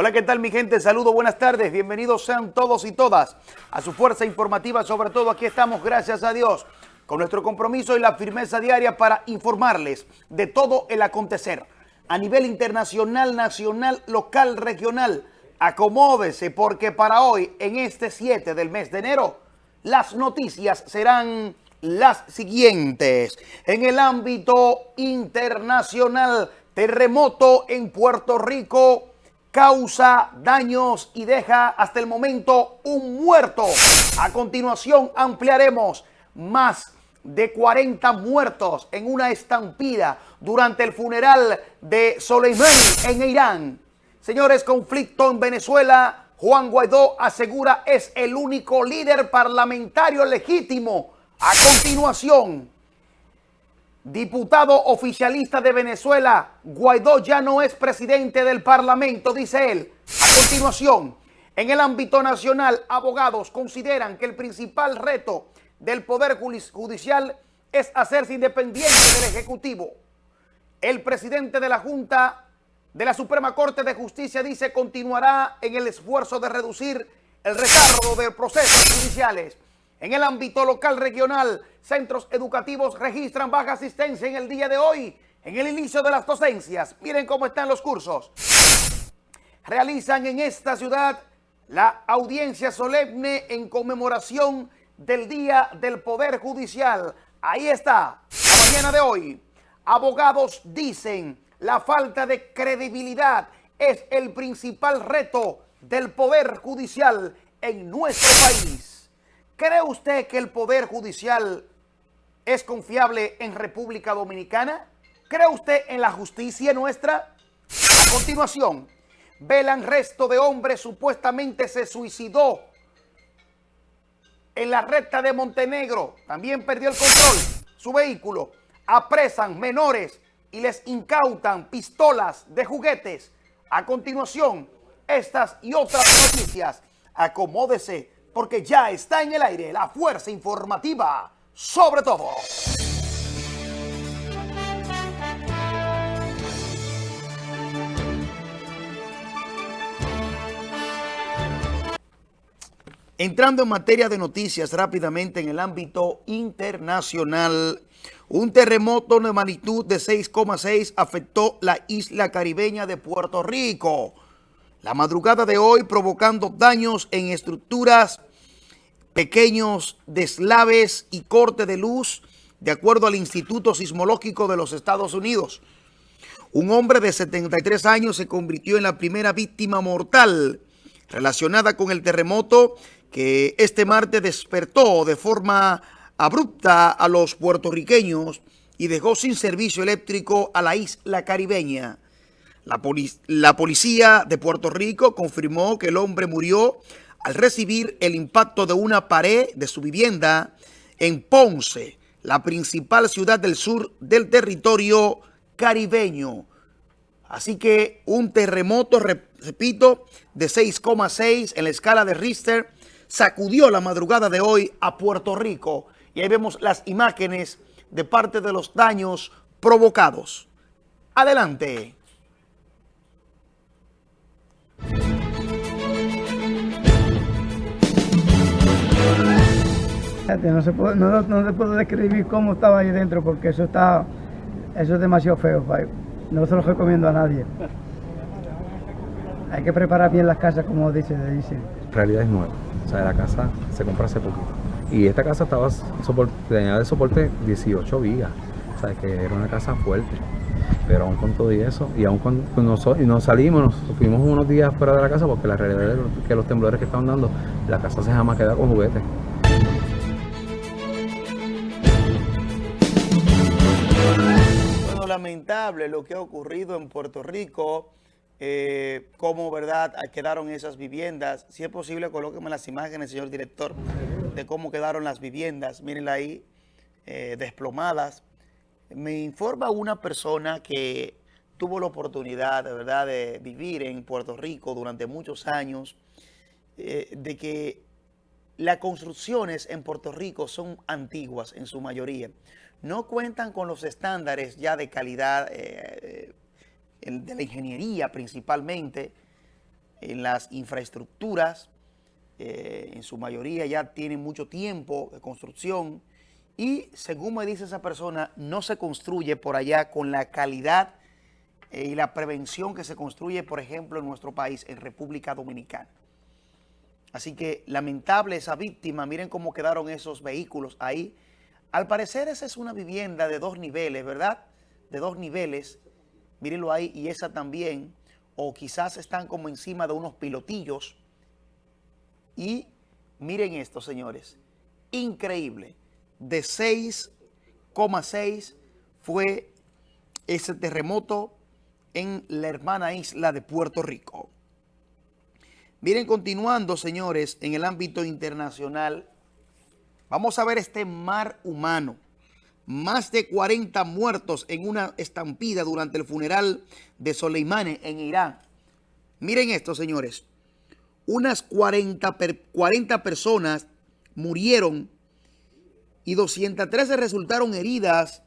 Hola, ¿qué tal mi gente? Saludos, buenas tardes. Bienvenidos sean todos y todas a su fuerza informativa. Sobre todo aquí estamos, gracias a Dios, con nuestro compromiso y la firmeza diaria para informarles de todo el acontecer a nivel internacional, nacional, local, regional. Acomódese porque para hoy, en este 7 del mes de enero, las noticias serán las siguientes. En el ámbito internacional, terremoto en Puerto Rico causa daños y deja hasta el momento un muerto. A continuación ampliaremos más de 40 muertos en una estampida durante el funeral de Soleimani en Irán. Señores, conflicto en Venezuela. Juan Guaidó asegura es el único líder parlamentario legítimo. A continuación, diputado oficialista de Venezuela, Guaidó ya no es presidente del parlamento, dice él. A continuación, en el ámbito nacional, abogados consideran que el principal reto del Poder Judicial es hacerse independiente del Ejecutivo. El presidente de la Junta de la Suprema Corte de Justicia dice continuará en el esfuerzo de reducir el retardo de procesos judiciales. En el ámbito local regional, centros educativos registran baja asistencia en el día de hoy, en el inicio de las docencias. Miren cómo están los cursos. Realizan en esta ciudad la audiencia solemne en conmemoración del Día del Poder Judicial. Ahí está, la mañana de hoy. Abogados dicen la falta de credibilidad es el principal reto del Poder Judicial en nuestro país. ¿Cree usted que el Poder Judicial es confiable en República Dominicana? ¿Cree usted en la justicia nuestra? A continuación, velan resto de hombre supuestamente se suicidó en la recta de Montenegro. También perdió el control su vehículo. Apresan menores y les incautan pistolas de juguetes. A continuación, estas y otras noticias. Acomódese porque ya está en el aire la fuerza informativa sobre todo. Entrando en materia de noticias rápidamente en el ámbito internacional, un terremoto de magnitud de 6,6 afectó la isla caribeña de Puerto Rico. La madrugada de hoy provocando daños en estructuras, pequeños deslaves y corte de luz, de acuerdo al Instituto Sismológico de los Estados Unidos. Un hombre de 73 años se convirtió en la primera víctima mortal relacionada con el terremoto que este martes despertó de forma abrupta a los puertorriqueños y dejó sin servicio eléctrico a la isla caribeña. La, la, policía de Puerto Rico confirmó que el hombre murió al recibir el impacto de una pared de su vivienda en Ponce, la principal ciudad del sur del territorio caribeño. Así que un terremoto, repito, de 6,6 en la escala de Richter sacudió la madrugada de hoy a Puerto Rico. Y ahí vemos las imágenes de parte de los daños provocados. Adelante. No se, puede, no, no se puede describir cómo estaba ahí dentro porque eso está eso es demasiado feo. No se lo recomiendo a nadie. Hay que preparar bien las casas como dice, dice. realidad es nueva. O sea, la casa se compró hace poquito. Y esta casa estaba tenía de soporte 18 vigas. O sea, que era una casa fuerte. Pero aún con todo y eso, y aún nos, y nos salimos, nos fuimos unos días fuera de la casa porque la realidad es que los temblores que estaban dando, la casa se jamás queda con juguetes. Lo que ha ocurrido en Puerto Rico eh, cómo verdad quedaron esas viviendas. Si es posible, colóqueme las imágenes, señor director, de cómo quedaron las viviendas. Mírenla ahí, eh, desplomadas. Me informa una persona que tuvo la oportunidad, de verdad, de vivir en Puerto Rico durante muchos años, eh, de que las construcciones en Puerto Rico son antiguas en su mayoría. No cuentan con los estándares ya de calidad eh, de la ingeniería principalmente, en las infraestructuras, eh, en su mayoría ya tienen mucho tiempo de construcción y según me dice esa persona, no se construye por allá con la calidad eh, y la prevención que se construye, por ejemplo, en nuestro país, en República Dominicana. Así que lamentable esa víctima, miren cómo quedaron esos vehículos ahí. Al parecer esa es una vivienda de dos niveles, ¿verdad? De dos niveles, mírenlo ahí, y esa también, o quizás están como encima de unos pilotillos. Y miren esto, señores, increíble, de 6,6 fue ese terremoto en la hermana isla de Puerto Rico. Miren, continuando, señores, en el ámbito internacional, vamos a ver este mar humano. Más de 40 muertos en una estampida durante el funeral de Soleimani en Irán. Miren esto, señores. Unas 40, 40 personas murieron y 213 resultaron heridas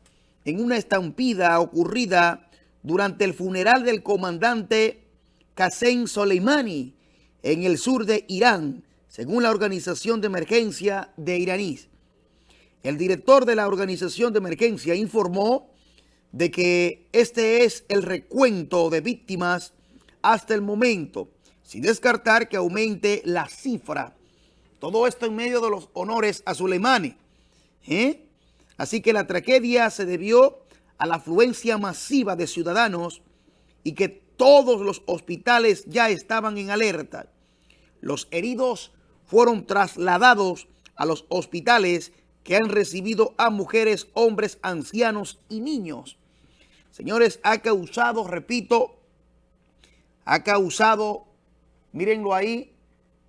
en una estampida ocurrida durante el funeral del comandante Qasem Soleimani en el sur de Irán, según la Organización de Emergencia de iraníes. El director de la Organización de Emergencia informó de que este es el recuento de víctimas hasta el momento, sin descartar que aumente la cifra. Todo esto en medio de los honores a Soleimani. ¿eh? Así que la tragedia se debió a la afluencia masiva de ciudadanos y que todos los hospitales ya estaban en alerta. Los heridos fueron trasladados a los hospitales que han recibido a mujeres, hombres, ancianos y niños. Señores, ha causado, repito, ha causado, mírenlo ahí,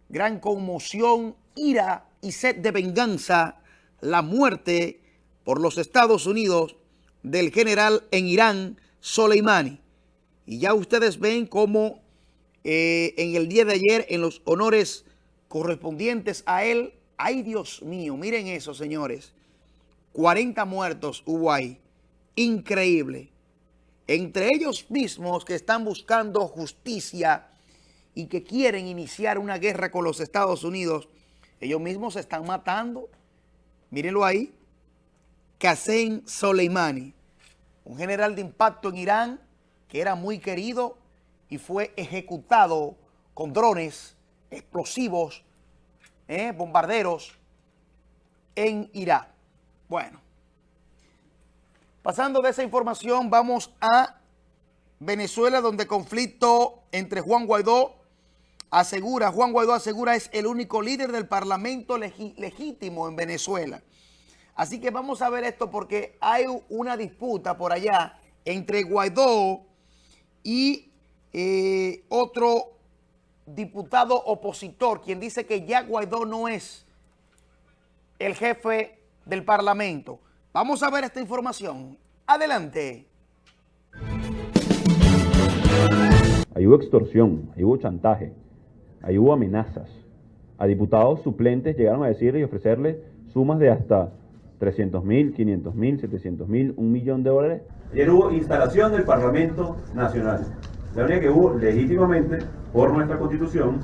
gran conmoción, ira y sed de venganza, la muerte por los Estados Unidos del general en Irán, Soleimani. Y ya ustedes ven cómo eh, en el día de ayer, en los honores correspondientes a él, ay Dios mío, miren eso señores, 40 muertos hubo ahí, increíble. Entre ellos mismos que están buscando justicia y que quieren iniciar una guerra con los Estados Unidos, ellos mismos se están matando. Mírenlo ahí. Qasem Soleimani, un general de impacto en Irán que era muy querido y fue ejecutado con drones explosivos, eh, bombarderos en Irak. Bueno, pasando de esa información vamos a Venezuela donde conflicto entre Juan Guaidó asegura, Juan Guaidó asegura es el único líder del parlamento legítimo en Venezuela. Así que vamos a ver esto porque hay una disputa por allá entre Guaidó y eh, otro diputado opositor, quien dice que ya Guaidó no es el jefe del Parlamento. Vamos a ver esta información. Adelante. Ahí hubo extorsión, ahí hubo chantaje, ahí hubo amenazas. A diputados suplentes llegaron a decirle y ofrecerle sumas de hasta 300 mil, 500 mil, 700 mil, un millón de dólares. Ayer hubo instalación del Parlamento Nacional. La única que hubo legítimamente por nuestra Constitución,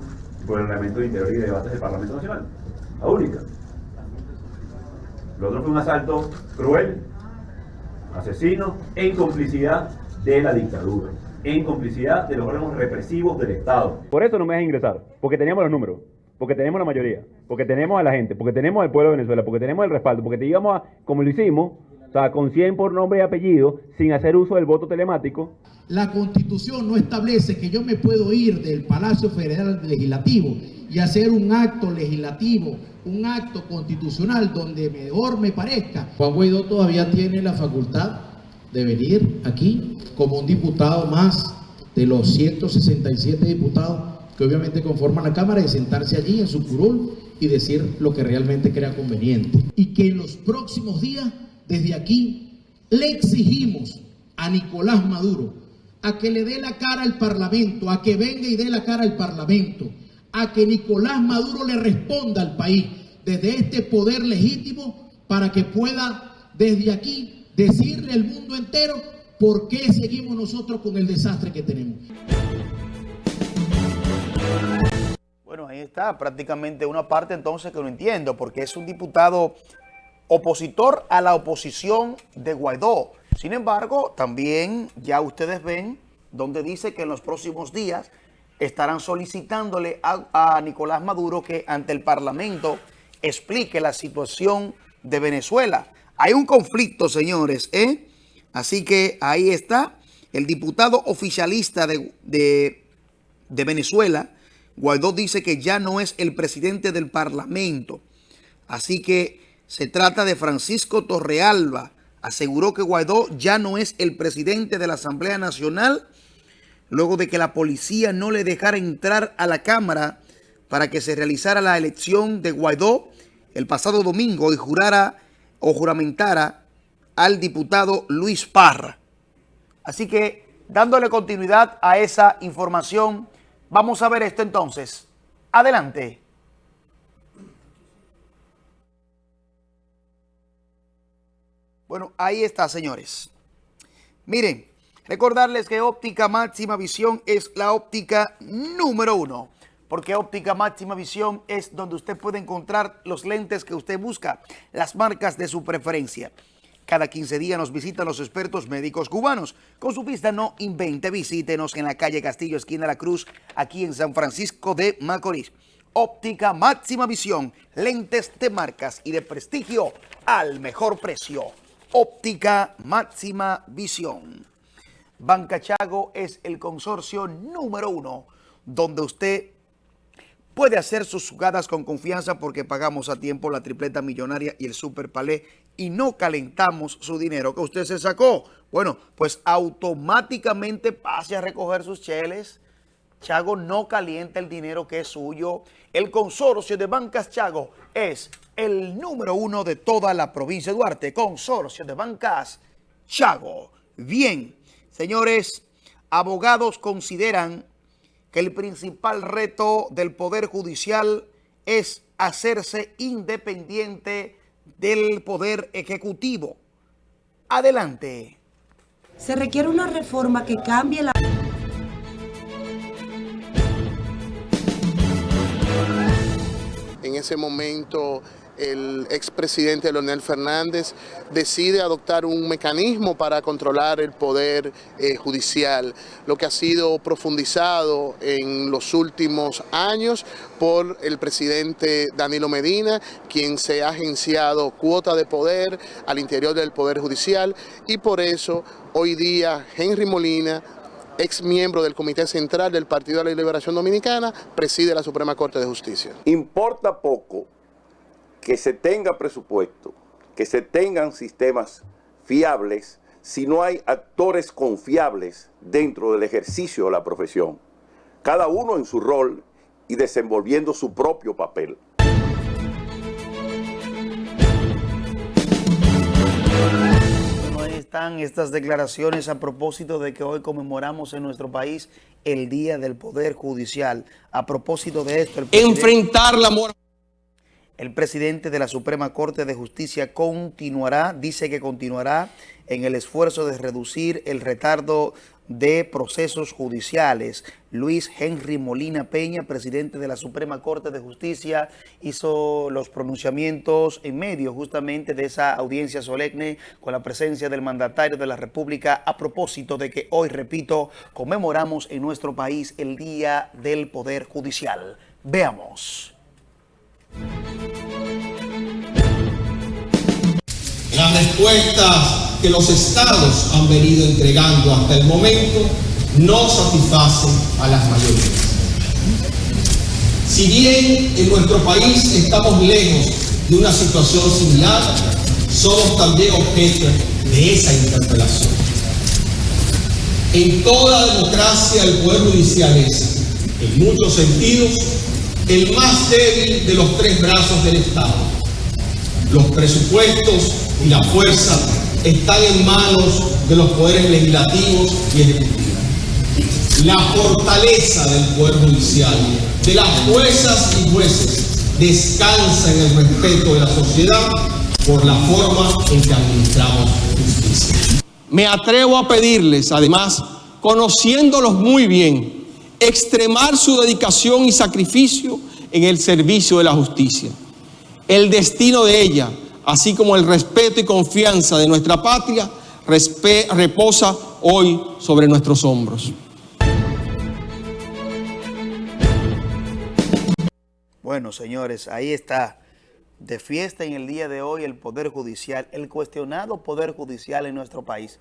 por el reglamento de interior y de debates del Parlamento Nacional. La única. Lo otro fue un asalto cruel, asesino, en complicidad de la dictadura, en complicidad de los órganos represivos del Estado. Por eso no me dejan ingresar, porque teníamos los números porque tenemos la mayoría, porque tenemos a la gente, porque tenemos al pueblo de Venezuela, porque tenemos el respaldo, porque te íbamos a, como lo hicimos, o sea, con 100 por nombre y apellido, sin hacer uso del voto telemático. La Constitución no establece que yo me puedo ir del Palacio Federal Legislativo y hacer un acto legislativo, un acto constitucional donde mejor me parezca. Juan Guaidó todavía tiene la facultad de venir aquí como un diputado más de los 167 diputados que obviamente conforman la Cámara, y sentarse allí en su curul y decir lo que realmente crea conveniente. Y que en los próximos días, desde aquí, le exigimos a Nicolás Maduro a que le dé la cara al Parlamento, a que venga y dé la cara al Parlamento, a que Nicolás Maduro le responda al país desde este poder legítimo para que pueda desde aquí decirle al mundo entero por qué seguimos nosotros con el desastre que tenemos. Bueno, ahí está prácticamente una parte entonces que no entiendo, porque es un diputado opositor a la oposición de Guaidó. Sin embargo, también ya ustedes ven donde dice que en los próximos días estarán solicitándole a, Nicolás Maduro que ante el Parlamento explique la situación de Venezuela. Hay un conflicto, señores, ¿eh? Así que ahí está el diputado oficialista de, de Venezuela, Guaidó dice que ya no es el presidente del Parlamento. Así que se trata de Francisco Torrealba. Aseguró que Guaidó ya no es el presidente de la Asamblea Nacional luego de que la policía no le dejara entrar a la Cámara para que se realizara la elección de Guaidó el pasado domingo y jurara o juramentara al diputado Luis Parra. Así que dándole continuidad a esa información, Vamos a ver esto entonces. Adelante. Bueno, ahí está, señores. Miren, recordarles que óptica máxima visión es la óptica número uno. Porque óptica máxima visión es donde usted puede encontrar los lentes que usted busca, las marcas de su preferencia. Cada 15 días nos visitan los expertos médicos cubanos. Con su pista no invente, visítenos en la calle Castillo, esquina la Cruz, aquí en San Francisco de Macorís. Óptica máxima visión, lentes de marcas y de prestigio al mejor precio. Óptica máxima visión. Banca Chago es el consorcio número uno donde usted puede hacer sus jugadas con confianza porque pagamos a tiempo la tripleta millonaria y el super palé y no calentamos su dinero que usted se sacó. Bueno, pues automáticamente pase a recoger sus cheles. Chago no calienta el dinero que es suyo. El consorcio de bancas Chago es el número uno de toda la provincia de Duarte. Consorcio de bancas Chago. Bien, señores, abogados consideran que el principal reto del Poder Judicial es hacerse independiente del Poder Ejecutivo. Adelante. Se requiere una reforma que cambie la... ese momento el expresidente Leonel Fernández decide adoptar un mecanismo para controlar el poder eh, judicial, lo que ha sido profundizado en los últimos años por el presidente Danilo Medina, quien se ha agenciado cuota de poder al interior del Poder Judicial y por eso hoy día Henry Molina ex miembro del Comité Central del Partido de la Liberación Dominicana, preside la Suprema Corte de Justicia. Importa poco que se tenga presupuesto, que se tengan sistemas fiables, si no hay actores confiables dentro del ejercicio de la profesión, cada uno en su rol y desenvolviendo su propio papel. Están estas declaraciones a propósito de que hoy conmemoramos en nuestro país el Día del Poder Judicial. A propósito de esto... El Enfrentar la moral. El presidente de la Suprema Corte de Justicia continuará, dice que continuará en el esfuerzo de reducir el retardo de procesos judiciales. Luis Henry Molina Peña, presidente de la Suprema Corte de Justicia, hizo los pronunciamientos en medio justamente de esa audiencia solemne con la presencia del mandatario de la República a propósito de que hoy, repito, conmemoramos en nuestro país el Día del Poder Judicial. Veamos. Las respuestas que los estados han venido entregando hasta el momento no satisfacen a las mayorías. Si bien en nuestro país estamos lejos de una situación similar, somos también objeto de esa interpelación. En toda democracia el Poder Judicial es, en muchos sentidos, el más débil de los tres brazos del Estado. Los presupuestos y la fuerza están en manos de los poderes legislativos y ejecutivos. La fortaleza del Poder Judicial, de las juezas y jueces, descansa en el respeto de la sociedad por la forma en que administramos justicia. Me atrevo a pedirles, además, conociéndolos muy bien, extremar su dedicación y sacrificio en el servicio de la justicia. El destino de ella, así como el respeto y confianza de nuestra patria, reposa hoy sobre nuestros hombros. Bueno, señores, ahí está. De fiesta en el día de hoy el Poder Judicial, el cuestionado Poder Judicial en nuestro país,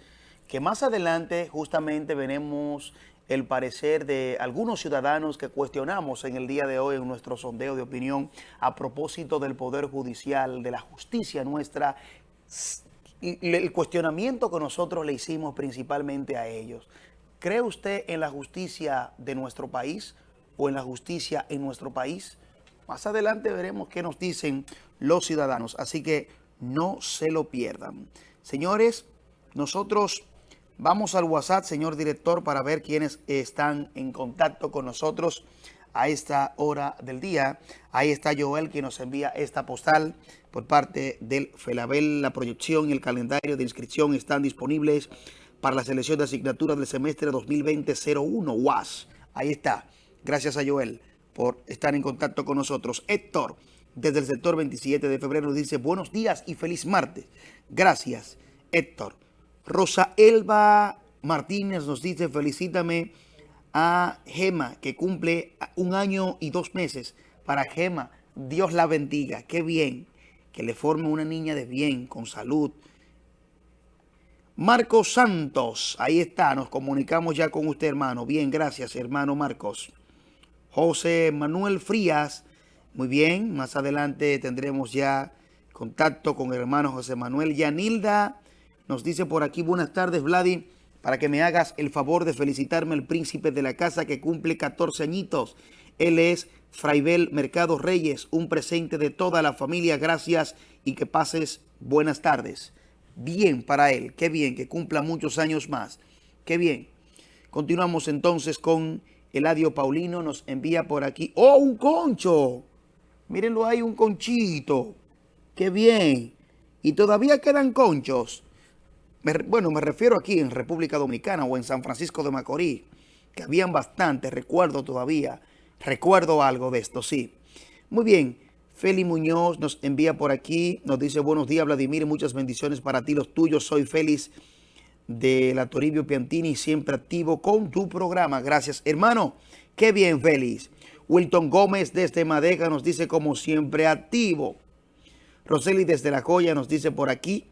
que más adelante justamente veremos el parecer de algunos ciudadanos que cuestionamos en el día de hoy en nuestro sondeo de opinión a propósito del Poder Judicial, de la justicia nuestra, el cuestionamiento que nosotros le hicimos principalmente a ellos. ¿Cree usted en la justicia de nuestro país o en la justicia en nuestro país? Más adelante veremos qué nos dicen los ciudadanos, así que no se lo pierdan. Señores, nosotros vamos al WhatsApp, señor director, para ver quiénes están en contacto con nosotros a esta hora del día. Ahí está Joel que nos envía esta postal por parte del FELABEL. La proyección y el calendario de inscripción están disponibles para la selección de asignaturas del semestre 2020-01 UAS. Ahí está. Gracias a Joel por estar en contacto con nosotros. Héctor, desde el sector 27 de febrero, dice buenos días y feliz martes. Gracias, Héctor. Rosa Elba Martínez nos dice felicítame a Gema, que cumple un año y dos meses. Para Gema, Dios la bendiga. Qué bien. Que le forme una niña de bien, con salud. Marcos Santos, ahí está, nos comunicamos ya con usted, hermano. Bien, gracias, hermano Marcos. José Manuel Frías. Muy bien, más adelante tendremos ya contacto con el hermano José Manuel. Yanilda nos dice por aquí, buenas tardes, Vladi, para que me hagas el favor de felicitarme al príncipe de la casa que cumple 14 añitos. Él es Fraibel Mercado Reyes, un presente de toda la familia. Gracias y que pases buenas tardes. Bien para él, qué bien, que cumpla muchos años más. Qué bien. Continuamos entonces con Eladio Paulino nos envía por aquí. ¡Oh, un concho! Mírenlo ahí, un conchito. ¡Qué bien! Y todavía quedan conchos. Bueno, me refiero aquí en República Dominicana o en San Francisco de Macorís, que habían bastantes, recuerdo todavía. Recuerdo algo de esto, sí. Muy bien. Feli Muñoz nos envía por aquí, nos dice buenos días Vladimir, muchas bendiciones para ti, los tuyos, soy feliz de la Toribio Piantini, siempre activo con tu programa. Gracias, hermano. Qué bien, feliz. Wilton Gómez desde Madega nos dice como siempre activo. Roseli desde La Joya nos dice por aquí.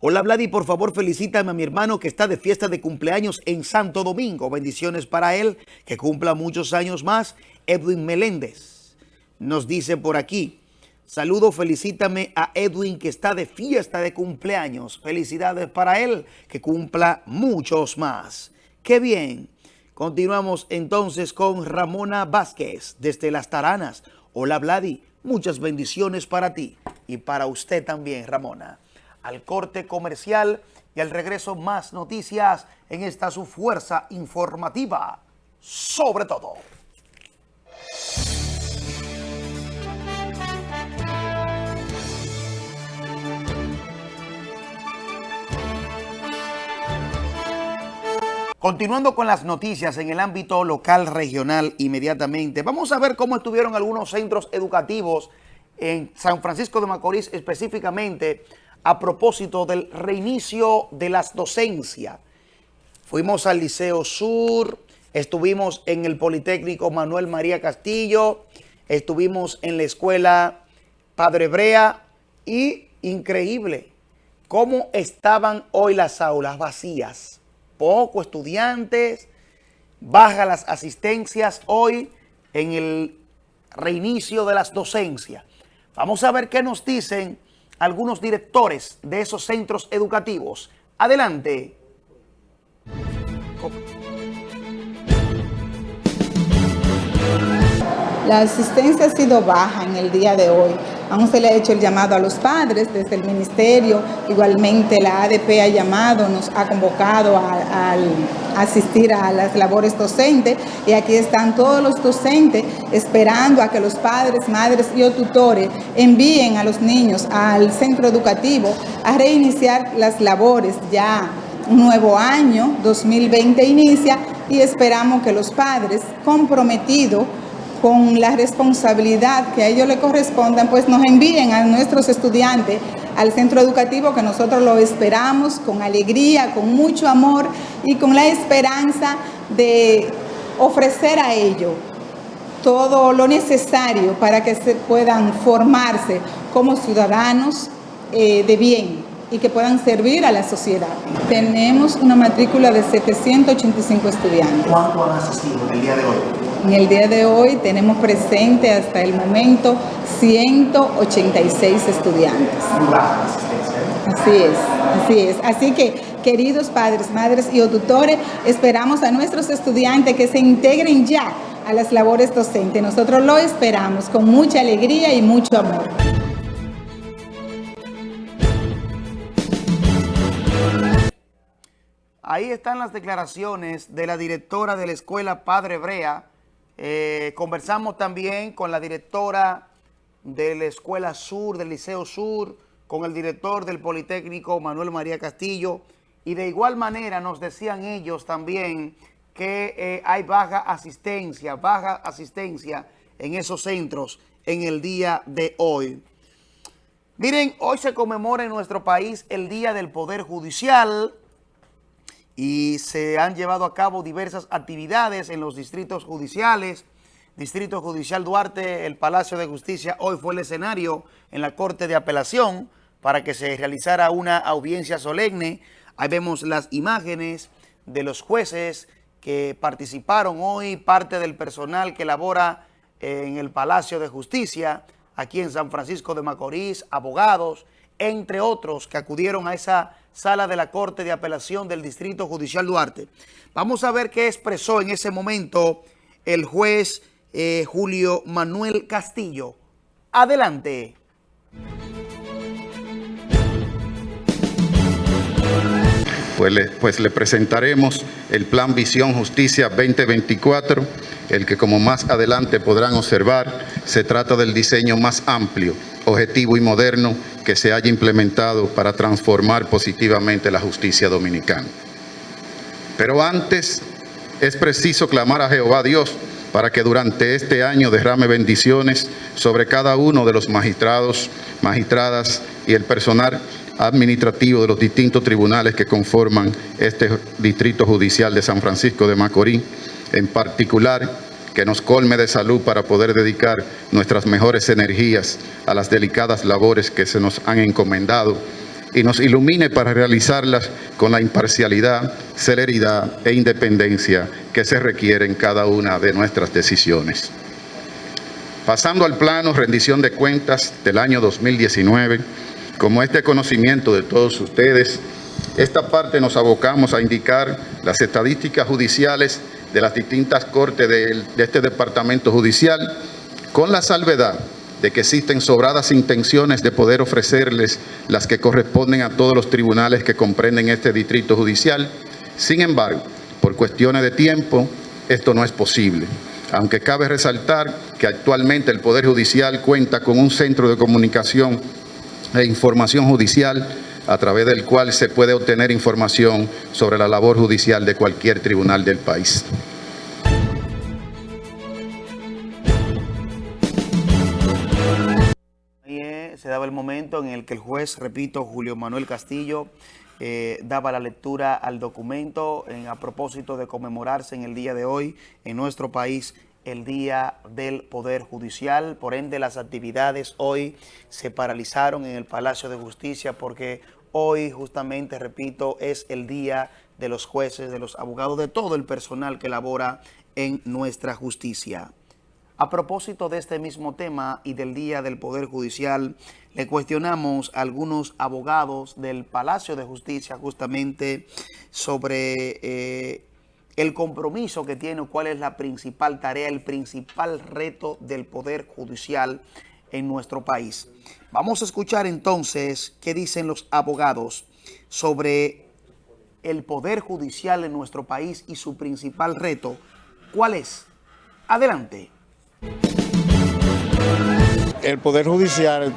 Hola Vladi, por favor felicítame a mi hermano que está de fiesta de cumpleaños en Santo Domingo. Bendiciones para él, que cumpla muchos años más. Edwin Meléndez nos dice por aquí. Saludo, felicítame a Edwin que está de fiesta de cumpleaños. Felicidades para él, que cumpla muchos más. ¡Qué bien! Continuamos entonces con Ramona Vázquez desde Las Taranas. Hola Vladi, muchas bendiciones para ti y para usted también, Ramona. Al corte comercial y al regreso más noticias en esta su fuerza informativa. Sobre todo. Continuando con las noticias en el ámbito local regional inmediatamente, vamos a ver cómo estuvieron algunos centros educativos en San Francisco de Macorís específicamente a propósito del reinicio de las docencias. Fuimos al Liceo Sur, estuvimos en el Politécnico Manuel María Castillo, estuvimos en la Escuela Padre Brea y increíble cómo estaban hoy las aulas vacías poco estudiantes, baja las asistencias hoy en el reinicio de las docencias. Vamos a ver qué nos dicen algunos directores de esos centros educativos. Adelante. La asistencia ha sido baja en el día de hoy. Aún se le ha hecho el llamado a los padres desde el ministerio. Igualmente la ADP ha llamado, nos ha convocado a, asistir a las labores docentes y aquí están todos los docentes esperando a que los padres, madres y o tutores envíen a los niños al centro educativo a reiniciar las labores ya un nuevo año, 2020 inicia, y esperamos que los padres comprometidos con la responsabilidad que a ellos le correspondan, pues nos envíen a nuestros estudiantes al centro educativo que nosotros lo esperamos con alegría, con mucho amor y con la esperanza de ofrecer a ellos todo lo necesario para que se puedan formarse como ciudadanos eh, de bien y que puedan servir a la sociedad. Tenemos una matrícula de 785 estudiantes. ¿Cuánto han asistido el día de hoy? En el día de hoy tenemos presente hasta el momento 186 estudiantes. Así es, así es. Así que, queridos padres, madres y tutores, esperamos a nuestros estudiantes que se integren ya a las labores docentes. Nosotros lo esperamos con mucha alegría y mucho amor. Ahí están las declaraciones de la directora de la escuela Padre Brea. Eh, conversamos también con la directora de la Escuela Sur, del Liceo Sur, con el director del Politécnico, Manuel María Castillo, y de igual manera nos decían ellos también que eh, hay baja asistencia, baja asistencia en esos centros en el día de hoy. Miren, hoy se conmemora en nuestro país el Día del Poder Judicial y se han llevado a cabo diversas actividades en los distritos judiciales, Distrito Judicial Duarte, el Palacio de Justicia, hoy fue el escenario en la Corte de Apelación para que se realizara una audiencia solemne. Ahí vemos las imágenes de los jueces que participaron hoy, parte del personal que labora en el Palacio de Justicia, aquí en San Francisco de Macorís, abogados, entre otros que acudieron a esa sala de la Corte de Apelación del Distrito Judicial Duarte. Vamos a ver qué expresó en ese momento el juez eh, Julio Manuel Castillo. Adelante. Pues le, pues le, presentaremos el Plan Visión Justicia 2024, el que como más adelante podrán observar, se trata del diseño más amplio, objetivo y moderno que se haya implementado para transformar positivamente la justicia dominicana. Pero antes es preciso clamar a Jehová Dios para que durante este año derrame bendiciones sobre cada uno de los magistrados, magistradas y el personal administrativo de los distintos tribunales que conforman este Distrito Judicial de San Francisco de Macorís, en particular que nos colme de salud para poder dedicar nuestras mejores energías a las delicadas labores que se nos han encomendado y nos ilumine para realizarlas con la imparcialidad, celeridad e independencia que se requiere en cada una de nuestras decisiones. Pasando al plano rendición de cuentas del año 2019, como este conocimiento de todos ustedes, esta parte nos abocamos a indicar las estadísticas judiciales de las distintas cortes de, este departamento judicial, con la salvedad de que existen sobradas intenciones de poder ofrecerles las que corresponden a todos los tribunales que comprenden este distrito judicial. Sin embargo, por cuestiones de tiempo, esto no es posible. Aunque cabe resaltar que actualmente el Poder Judicial cuenta con un centro de comunicación e información judicial a través del cual se puede obtener información sobre la labor judicial de cualquier tribunal del país. se daba el momento en el que el juez, repito, Julio Manuel Castillo, eh, daba la lectura al documento en, a propósito de conmemorarse en el día de hoy en nuestro país el Día del Poder Judicial. Por ende, las actividades hoy se paralizaron en el Palacio de Justicia porque hoy justamente, repito, es el Día de los jueces, de los abogados, de todo el personal que labora en nuestra justicia. A propósito de este mismo tema y del Día del Poder Judicial, le cuestionamos a algunos abogados del Palacio de Justicia justamente sobre eh, el compromiso que tiene, cuál es la principal tarea, el principal reto del Poder Judicial en nuestro país. Vamos a escuchar entonces qué dicen los abogados sobre el Poder Judicial en nuestro país y su principal reto. ¿Cuál es? Adelante. El Poder Judicial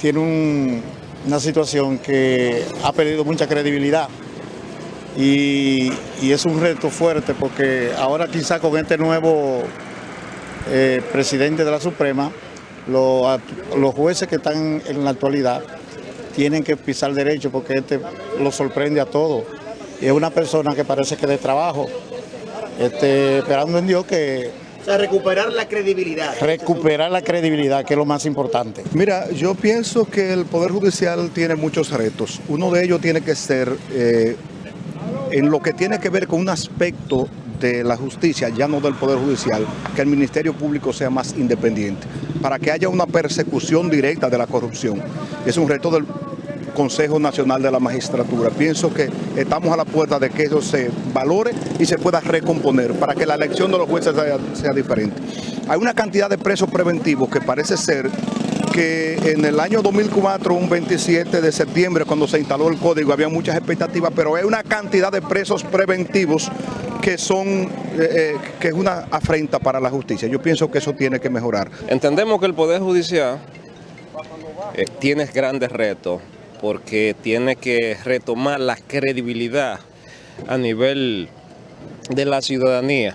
tiene una situación que ha perdido mucha credibilidad y, y es un reto fuerte porque ahora quizá con este nuevo eh, presidente de la Suprema, los, los jueces que están en la actualidad tienen que pisar derecho porque este lo sorprende a todos. Y es una persona que parece que de trabajo, este, esperando en Dios que O sea, recuperar la credibilidad. recuperar la credibilidad, que es lo más importante. Mira, yo pienso que el Poder Judicial tiene muchos retos. Uno de ellos tiene que ser eh, en lo que tiene que ver con un aspecto de la justicia, ya no del Poder Judicial, que el Ministerio Público sea más independiente, para que haya una persecución directa de la corrupción. Es un reto del Consejo Nacional de la Magistratura. Pienso que estamos a la puerta de que eso se valore y se pueda recomponer para que la elección de los jueces sea, diferente. Hay una cantidad de presos preventivos que parece ser que en el año 2004, un 27 de septiembre, cuando se instaló el código, había muchas expectativas, pero hay una cantidad de presos preventivos que son, eh, eh, que es una afrenta para la justicia. Yo pienso que eso tiene que mejorar. Entendemos que el Poder Judicial eh, tiene grandes retos porque tiene que retomar la credibilidad a nivel de la ciudadanía,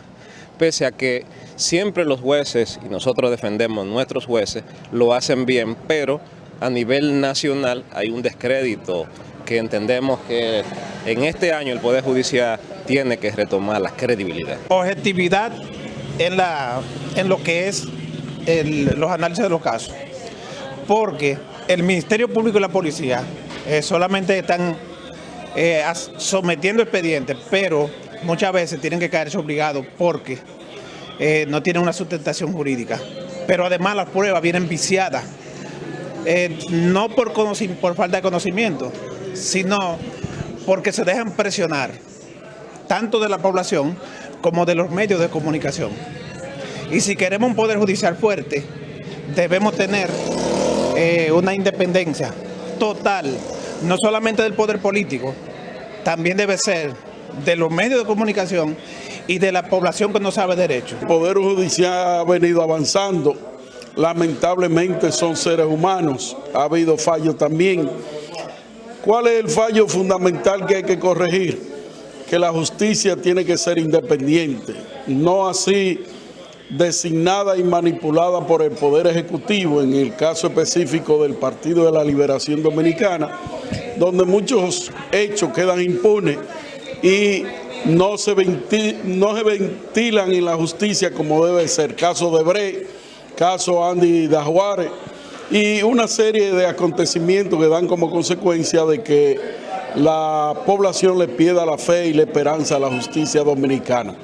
pese a que siempre los jueces, y nosotros defendemos nuestros jueces, lo hacen bien, pero a nivel nacional hay un descrédito que entendemos que en este año el Poder Judicial tiene que retomar la credibilidad. objetividad en, la, en lo que es los análisis de los casos. Porque el Ministerio Público y la Policía eh, solamente están eh, sometiendo expedientes, pero muchas veces tienen que caerse obligados porque eh, no tienen una sustentación jurídica. Pero además las pruebas vienen viciadas, no por, por falta de conocimiento, sino porque se dejan presionar tanto de la población como de los medios de comunicación. Y si queremos un poder judicial fuerte, debemos tener eh, una independencia total, no solamente del poder político, también debe ser de los medios de comunicación y de la población que no sabe derecho. El Poder Judicial ha venido avanzando. Lamentablemente son seres humanos. Ha habido fallos también. ¿Cuál es el fallo fundamental que hay que corregir? Que la justicia tiene que ser independiente, no así designada y manipulada por el Poder Ejecutivo, en el caso específico del Partido de la Liberación Dominicana, donde muchos hechos quedan impunes y no se, ventilan en la justicia como debe ser. Caso de Bre, caso Andy Dajuárez y una serie de acontecimientos que dan como consecuencia de que la población le pierda la fe y la esperanza a la justicia dominicana.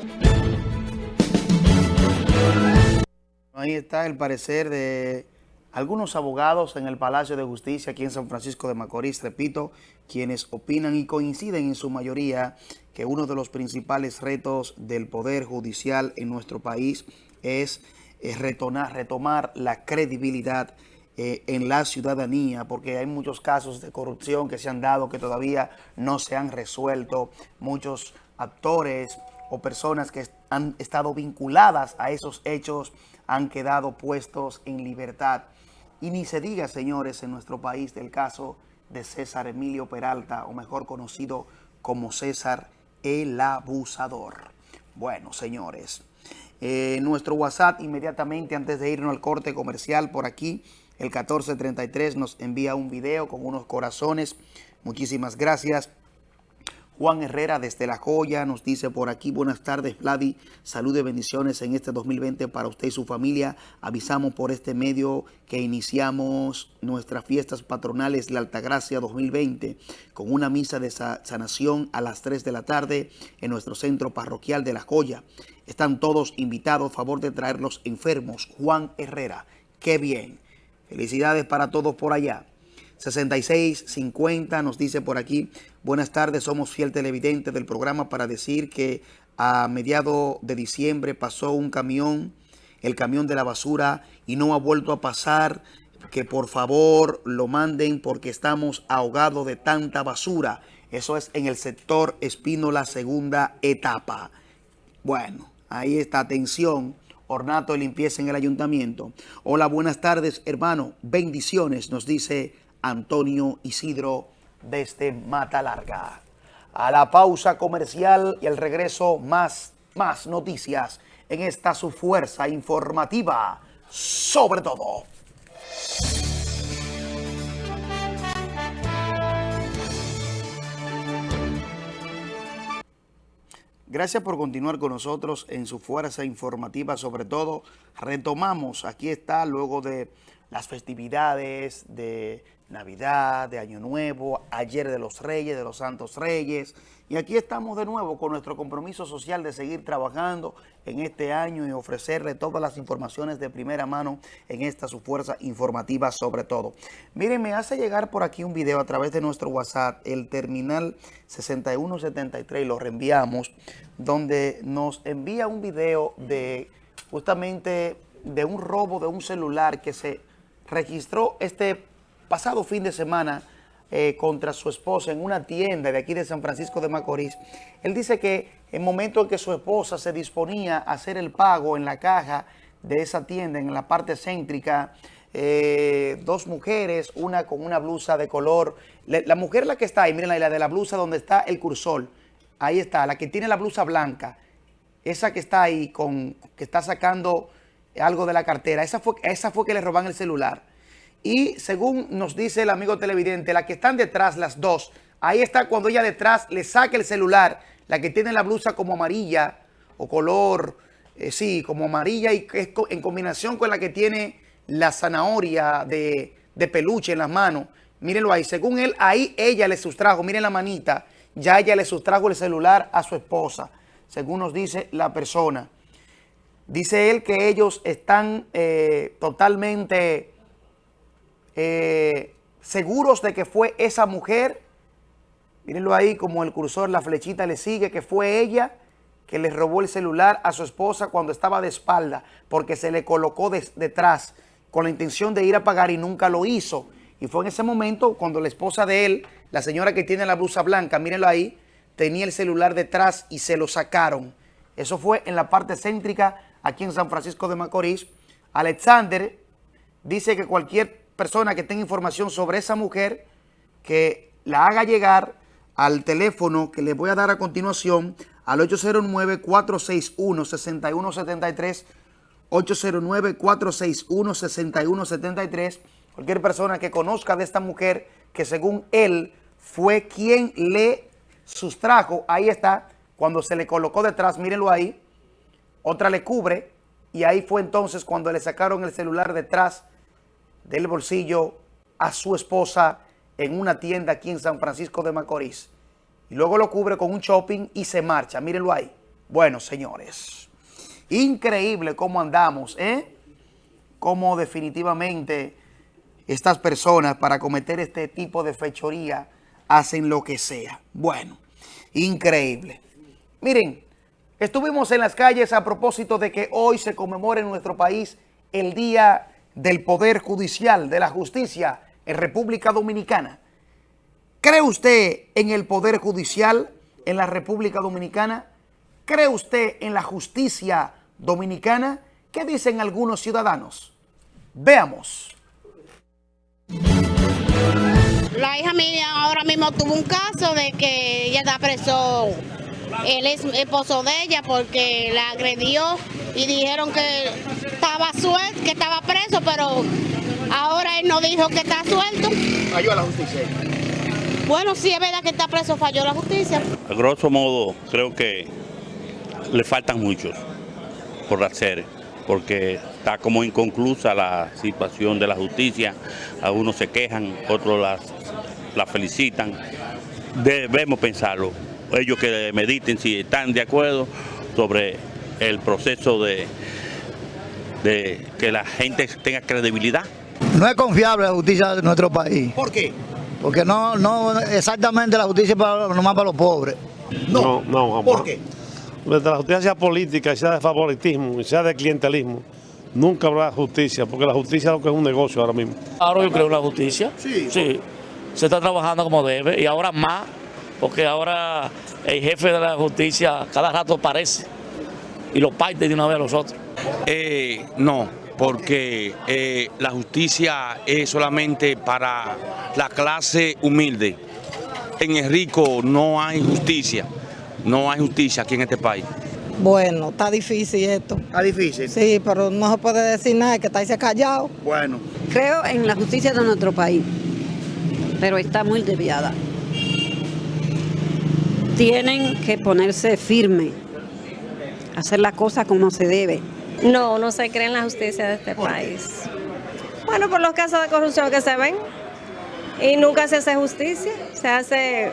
Ahí está el parecer de algunos abogados en el Palacio de Justicia aquí en San Francisco de Macorís, repito, quienes opinan y coinciden en su mayoría que uno de los principales retos del Poder Judicial en nuestro país es eh, retornar- retomar la credibilidad eh, en la ciudadanía, porque hay muchos casos de corrupción que se han dado que todavía no se han resuelto, muchos actores o personas que han estado vinculadas a esos hechos han quedado puestos en libertad. Y ni se diga, señores, en nuestro país del caso de César Emilio Peralta, o mejor conocido como César el Abusador. Bueno, señores, eh, nuestro WhatsApp inmediatamente antes de irnos al corte comercial por aquí, el 1433 nos envía un video con unos corazones. Muchísimas gracias. Juan Herrera desde La Joya nos dice por aquí, buenas tardes Vladi, salud y bendiciones en este 2020 para usted y su familia. Avisamos por este medio que iniciamos nuestras fiestas patronales La Altagracia 2020 con una misa de sa- sanación a las 3 de la tarde en nuestro centro parroquial de La Joya. Están todos invitados, favor de traer los enfermos. Juan Herrera, qué bien. Felicidades para todos por allá. 6650 nos dice por aquí, buenas tardes, somos fiel televidente del programa para decir que a mediado de diciembre pasó un camión, el camión de la basura y no ha vuelto a pasar, que por favor lo manden porque estamos ahogados de tanta basura. Eso es en el sector Espino, la segunda etapa. Bueno, ahí está, atención. Ornato de limpieza en el ayuntamiento. Hola, buenas tardes, hermano. Bendiciones, nos dice Antonio Isidro desde Mata Larga. a la pausa comercial y al regreso más, más noticias en esta su fuerza informativa, sobre todo. Gracias por continuar con nosotros en su fuerza informativa, sobre todo retomamos, aquí está luego de las festividades de Navidad, de Año Nuevo, ayer de los Reyes, de los Santos Reyes, y aquí estamos de nuevo con nuestro compromiso social de seguir trabajando en este año y ofrecerle todas las informaciones de primera mano en esta su fuerza informativa sobre todo. Miren, me hace llegar por aquí un video a través de nuestro WhatsApp, el terminal 6173, lo reenviamos, donde nos envía un video de justamente de un robo de un celular que se registró este pasado fin de semana eh, contra su esposa en una tienda de aquí de San Francisco de Macorís. Él dice que en el momento en que su esposa se disponía a hacer el pago en la caja de esa tienda, en la parte céntrica, eh, dos mujeres, una con una blusa de color. la mujer la que está ahí, miren la de la blusa donde está el cursor. Ahí está, la que tiene la blusa blanca. Esa que está ahí, con que está sacando algo de la cartera. Esa esa fue que le roban el celular. Y según nos dice el amigo televidente, la que están detrás, las dos, ahí está cuando ella detrás le saca el celular, la que tiene la blusa como amarilla o color, eh, sí, como amarilla y es en combinación con la que tiene la zanahoria de, de peluche en las manos. Mírenlo ahí, según él, ahí ella le sustrajo, miren la manita, ya ella le sustrajo el celular a su esposa, según nos dice la persona. Dice él que ellos están eh, totalmente eh, seguros de que fue esa mujer. Mírenlo ahí como el cursor, la flechita le sigue, que fue ella que le robó el celular a su esposa cuando estaba de espalda, porque se le colocó detrás con la intención de ir a pagar y nunca lo hizo. Y fue en ese momento cuando la esposa de él, la señora que tiene la blusa blanca, mírenlo ahí, tenía el celular detrás y se lo sacaron. Eso fue en la parte céntrica aquí en San Francisco de Macorís. Alexander dice que cualquier persona que tenga información sobre esa mujer, que la haga llegar al teléfono que les voy a dar a continuación, al 809-461-6173, 809-461-6173, cualquier persona que conozca de esta mujer, que según él fue quien le sustrajo, ahí está, cuando se le colocó detrás, mírenlo ahí, otra le cubre, y ahí fue entonces cuando le sacaron el celular detrás del bolsillo a su esposa en una tienda aquí en San Francisco de Macorís. Y luego lo cubre con un shopping y se marcha. Mírenlo ahí. Bueno, señores, increíble cómo andamos, ¿eh? Cómo definitivamente estas personas para cometer este tipo de fechoría hacen lo que sea. Bueno, increíble. Miren, estuvimos en las calles a propósito de que hoy se conmemora en nuestro país el Día del Poder Judicial, de la Justicia en República Dominicana. ¿Cree usted en el Poder Judicial en la República Dominicana? ¿Cree usted en la justicia dominicana? ¿Qué dicen algunos ciudadanos? Veamos. La hija mía ahora mismo tuvo un caso de que ella está preso el esposo de ella porque la agredió y dijeron que estaba suelto, que estaba preso, pero ahora él no dijo que está suelto. Falló la justicia. Bueno, sí es verdad que está preso, falló la justicia. A grosso modo, creo que le faltan muchos por hacer, porque está como inconclusa la situación de la justicia. Algunos se quejan, otros las, la felicitan. Debemos pensarlo ellos que mediten si están de acuerdo sobre el proceso de, de que la gente tenga credibilidad. No es confiable la justicia de nuestro país. ¿Por qué? Porque no, no exactamente la justicia para, nomás para los pobres. No, no, vamos. ¿Por qué? Mientras la justicia sea política, sea de favoritismo, sea de clientelismo, nunca habrá justicia, porque la justicia es lo que es un negocio ahora mismo. Ahora yo creo en la justicia. Sí. Sí. Se está trabajando como debe y ahora más porque ahora el jefe de la justicia cada rato aparece y lo parte de una vez a los otros. Eh, no, porque eh, la justicia es solamente para la clase humilde. en el rico no hay justicia. No hay justicia aquí en este país. Bueno, está difícil esto. ¿Está difícil? Sí, pero no se puede decir nada, que está ahí callado. Bueno. Creo en la justicia de nuestro país, pero está muy desviada. Tienen que ponerse firme, hacer las cosas como se debe. No, no se cree en la justicia de este país. Bueno, por los casos de corrupción que se ven y nunca se hace justicia, se hace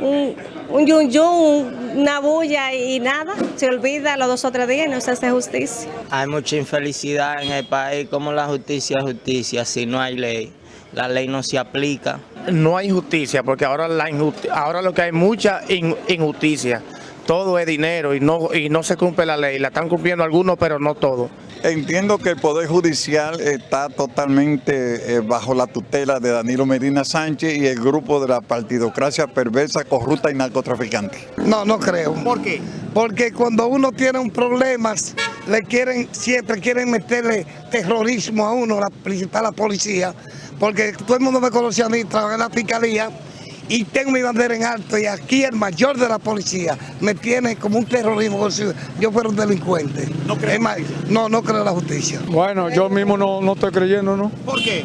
un, un yun yun, una bulla y nada, se olvida los dos o tres días y no se hace justicia. Hay mucha infelicidad en el país, como la justicia es justicia, si no hay ley, la ley no se aplica. No hay justicia, porque ahora, la ahora lo que hay mucha in- injusticia. Todo es dinero y no, y no se cumple la ley. La están cumpliendo algunos, pero no todos. Entiendo que el Poder Judicial está totalmente eh, bajo la tutela de Danilo Medina Sánchez y el grupo de la partidocracia perversa, corrupta y narcotraficante. No, no creo. ¿Por qué? Porque cuando uno tiene un problema, le quieren, siempre quieren meterle terrorismo a uno, la principal la policía, porque todo el mundo me conoce a mí, trabajé en la fiscalía y tengo mi bandera en alto y aquí el mayor de la policía me tiene como un terrorismo, como si yo fuera un delincuente. No creo. no, no creo en la justicia. Bueno, yo mismo no, no estoy creyendo, ¿no? ¿Por qué?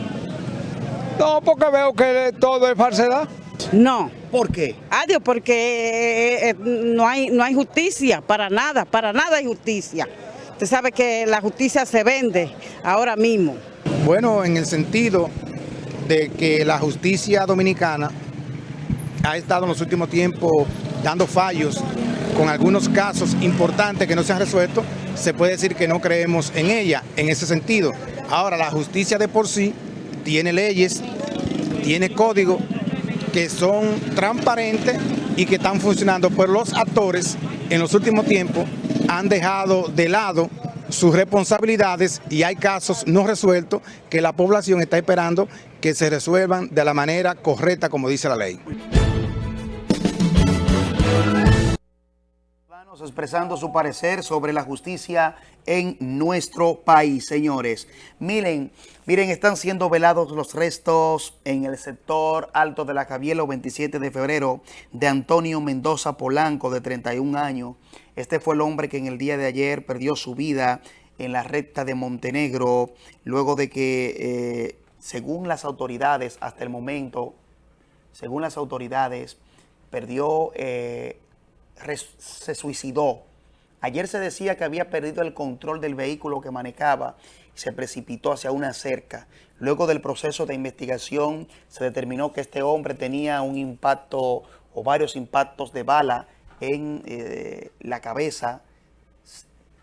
No, porque veo que todo es falsedad. No. ¿Por qué? Adiós, porque eh, eh, no, hay, no hay justicia, para nada, para nada hay justicia. Usted sabe que la justicia se vende ahora mismo. Bueno, en el sentido de que la justicia dominicana ha estado en los últimos tiempos dando fallos con algunos casos importantes que no se han resuelto, se puede decir que no creemos en ella en ese sentido. Ahora, la justicia de por sí tiene leyes, tiene códigos que son transparentes y que están funcionando, pero los actores en los últimos tiempos han dejado de lado sus responsabilidades y hay casos no resueltos que la población está esperando que se resuelvan de la manera correcta como dice la ley. Expresando su parecer sobre la justicia en nuestro país, señores. Miren, miren, están siendo velados los restos en el sector alto de la Javielo 27 de febrero de Antonio Mendoza Polanco, de 31 años. Este fue el hombre que en el día de ayer perdió su vida en la recta de Montenegro, luego de que, eh, según las autoridades, hasta el momento, según las autoridades, perdió, eh, se suicidó. Ayer se decía que había perdido el control del vehículo que manejaba y se precipitó hacia una cerca. Luego del proceso de investigación se determinó que este hombre tenía un impacto o varios impactos de bala en eh, la cabeza.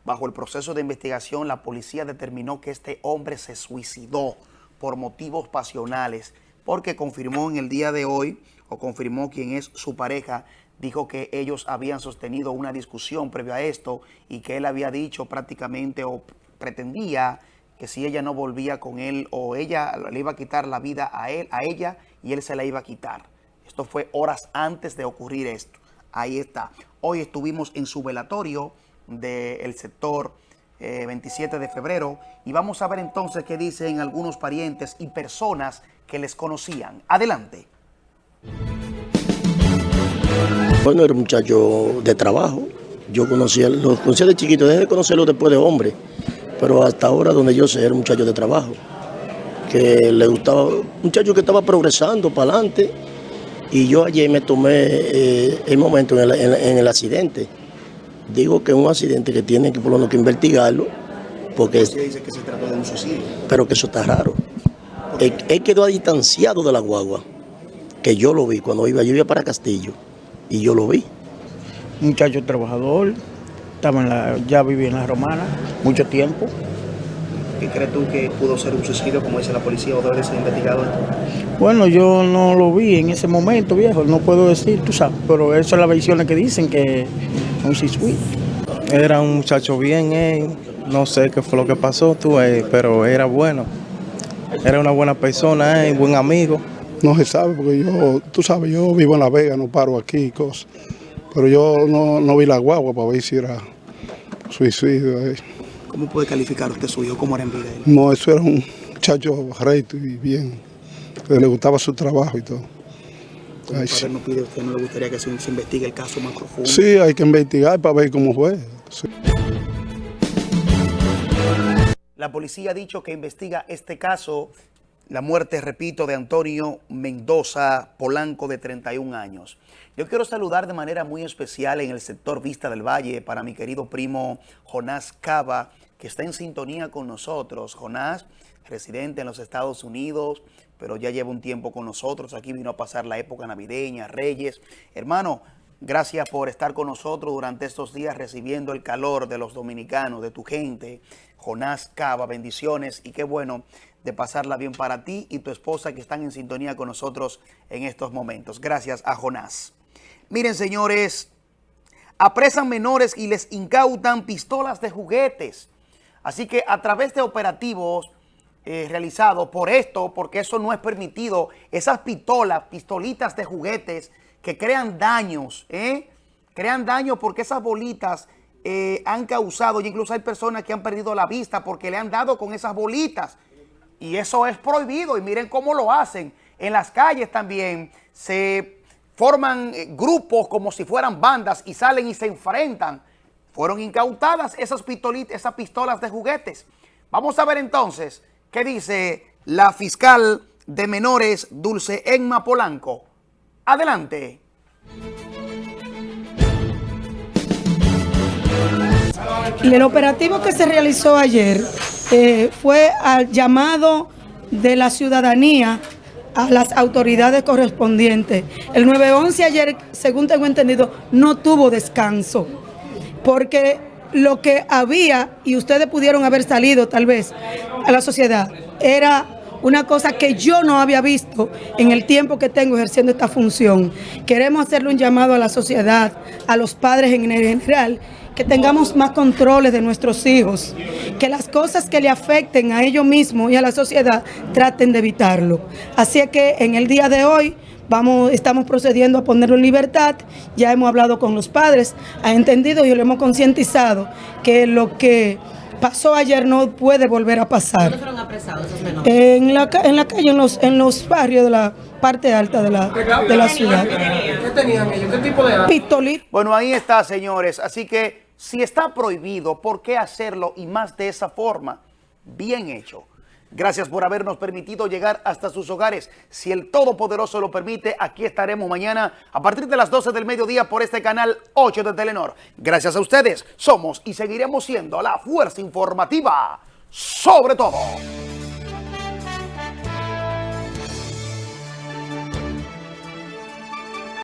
Bajo el proceso de investigación, la policía determinó que este hombre se suicidó por motivos pasionales, porque confirmó en el día de hoy, o confirmó quien es su pareja, dijo que ellos habían sostenido una discusión previo a esto y que él había dicho prácticamente o pretendía que si ella no volvía con él o ella le iba a quitar la vida a él, a ella y él se la iba a quitar. Esto fue horas antes de ocurrir esto. Ahí está. Hoy estuvimos en su velatorio del sector eh, 27 de febrero y vamos a ver entonces qué dicen algunos parientes y personas que les conocían. Adelante. Bueno, era un muchacho de trabajo. Yo conocía, lo conocía de chiquito, dejé de conocerlo después de hombre. Pero hasta ahora, donde yo sé, era un muchacho de trabajo. Que le gustaba, un muchacho que estaba progresando para adelante. Y yo ayer me tomé eh, el momento en el, en- en el accidente. Digo que es un accidente que tienen que por lo menos que investigarlo. Porque, Se dice que se trató de un suicidio. pero que eso está raro. Él, él quedó distanciado de la guagua. Que yo lo vi cuando iba, yo iba para Castillo. Y yo lo vi. muchacho trabajador, estaba en la, ya vivía en la romana mucho tiempo. ¿Qué crees tú que pudo ser un suicidio, como dice la policía, o debe ser investigado? Bueno, yo no lo vi en ese momento, viejo, no puedo decir, tú sabes, pero eso es las versiones que dicen que es un suicidio. Era un muchacho bien, eh, no sé qué fue lo que pasó, tú, eh, pero era bueno. Era una buena persona, eh, buen amigo. No se sabe porque yo, tú sabes, yo vivo en La Vega, no paro aquí y cosas. Pero yo no, no vi la guagua para ver si era suicidio. eh. ¿Cómo puede calificar usted su hijo? ¿Cómo era en vida él? No, eso era un muchacho recto y bien, le gustaba su trabajo y todo. como Ay, padre sí. no pide, usted no le gustaría que se, se investigue el caso más profundo. Sí, hay que investigar para ver cómo fue. Sí. La policía ha dicho que investiga este caso, la muerte, repito, de Antonio Mendoza Polanco de 31 años. Yo quiero saludar de manera muy especial en el sector Vista del Valle para mi querido primo Jonás Cava, que está en sintonía con nosotros. Jonás, residente en los Estados Unidos, pero ya lleva un tiempo con nosotros. Aquí vino a pasar la época navideña, Reyes. Hermano, gracias por estar con nosotros durante estos días recibiendo el calor de los dominicanos, de tu gente. Jonás Cava, bendiciones y qué bueno de pasarla bien para ti y tu esposa que están en sintonía con nosotros en estos momentos. Gracias a Jonás. Miren, señores, apresan menores y les incautan pistolas de juguetes. Así que a través de operativos eh, realizados por esto, porque eso no es permitido, esas pistolas, pistolitas de juguetes que crean daños, ¿eh? crean daños porque esas bolitas eh, han causado, y incluso hay personas que han perdido la vista porque le han dado con esas bolitas. Y eso es prohibido y miren cómo lo hacen. En las calles también se forman eh, grupos como si fueran bandas y salen y se enfrentan. Fueron incautadas esas, esas pistolas de juguetes. Vamos a ver entonces qué dice la fiscal de menores Dulce Enma Polanco. Adelante. El operativo que se realizó ayer eh, fue al llamado de la ciudadanía a las autoridades correspondientes. El 911 ayer, según tengo entendido, no tuvo descanso, porque lo que había, y ustedes pudieron haber salido tal vez a la sociedad, era una cosa que yo no había visto en el tiempo que tengo ejerciendo esta función. Queremos hacerle un llamado a la sociedad, a los padres en general, que tengamos más controles de nuestros hijos, que las cosas que le afecten a ellos mismos y a la sociedad traten de evitarlo. Así es que en el día de hoy vamos, estamos procediendo a ponerlo en libertad, ya hemos hablado con los padres, ha entendido y lo hemos concientizado que lo que pasó ayer no puede volver a pasar. ¿Dónde fueron apresados esos menores? En la, en la calle, en los, en los barrios de la parte alta de la, de la ciudad. ¿Qué tenían ellos? ¿Qué tipo de arma? Pistolita. Bueno, ahí está, señores. Así que si está prohibido, ¿por qué hacerlo? Y más de esa forma. Bien hecho. Gracias por habernos permitido llegar hasta sus hogares. Si el Todopoderoso lo permite, aquí estaremos mañana a partir de las 12 del mediodía por este canal 8 de Telenor. Gracias a ustedes, somos y seguiremos siendo la fuerza informativa sobre todo.